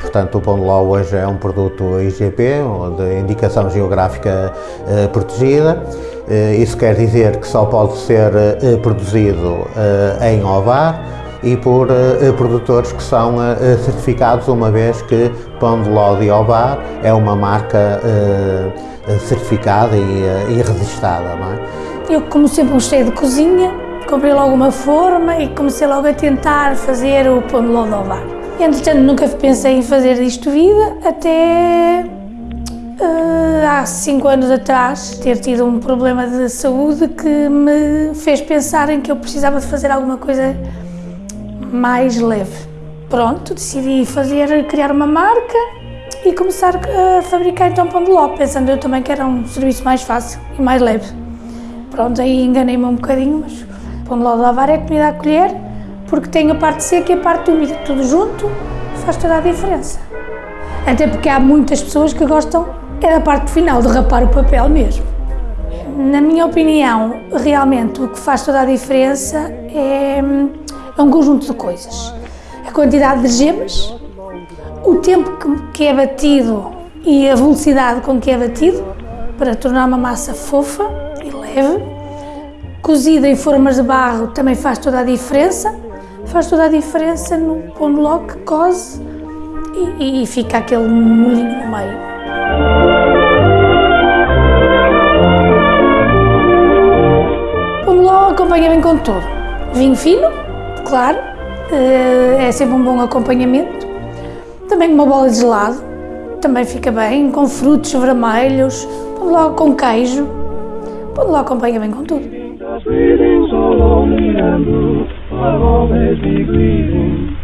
Portanto, o pão de ló hoje é um produto IGP, de indicação geográfica eh, protegida. Eh, isso quer dizer que só pode ser eh, produzido eh, em Ovar e por eh, produtores que são eh, certificados, uma vez que Pão de Ló de Ovar é uma marca eh, certificada e, e registada. É? Eu, como sempre gostei de cozinha, comprei logo uma forma e comecei logo a tentar fazer o pão de ló de ovar. Entretanto, nunca pensei em fazer disto vida, até há cinco anos atrás ter tido um problema de saúde que me fez pensar em que eu precisava de fazer alguma coisa mais leve. Pronto, decidi fazer, criar uma marca e começar a fabricar então pão de ló, pensando eu também que era um serviço mais fácil e mais leve. Pronto, aí enganei-me um bocadinho, mas pão de ló de lavar é comida a colher, porque tem a parte seca e a parte úmida, tudo junto, faz toda a diferença. Até porque há muitas pessoas que gostam é da parte final, de rapar o papel mesmo. Na minha opinião, realmente o que faz toda a diferença é, é um conjunto de coisas. A quantidade de gemas, o tempo que, é batido e a velocidade com que é batido para tornar uma massa fofa e leve. Cozida em formas de barro também faz toda a diferença. Faz toda a diferença no pão de que coze e, e fica aquele molinho no meio. Pão de ló acompanha bem com tudo. Vinho fino, claro, eh, é sempre um bom acompanhamento. Também uma bola de gelado, também fica bem, com frutos vermelhos, pão de ló com queijo. Pão de ló acompanha bem com tudo. Be grieving.